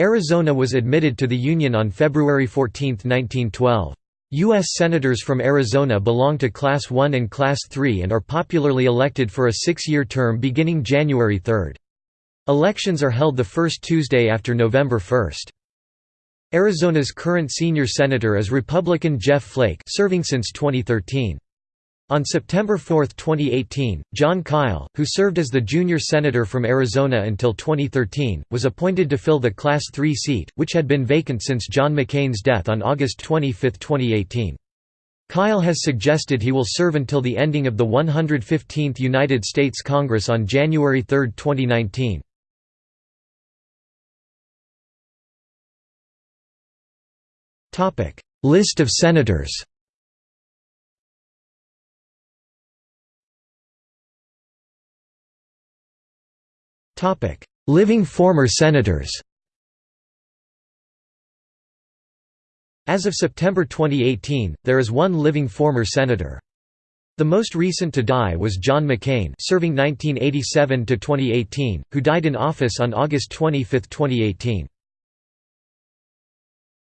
Arizona was admitted to the Union on February 14, 1912. U.S. Senators from Arizona belong to Class 1 and Class 3 and are popularly elected for a six-year term beginning January 3. Elections are held the first Tuesday after November 1. Arizona's current senior senator is Republican Jeff Flake serving since 2013. On September 4, 2018, John Kyl, who served as the junior senator from Arizona until 2013, was appointed to fill the Class 3 seat, which had been vacant since John McCain's death on August 25, 2018. Kyl has suggested he will serve until the ending of the 115th United States Congress on January 3, 2019. List of senators Living former senators As of September 2018, there is one living former senator. The most recent to die was John McCain serving 1987 to 2018, who died in office on August 25, 2018.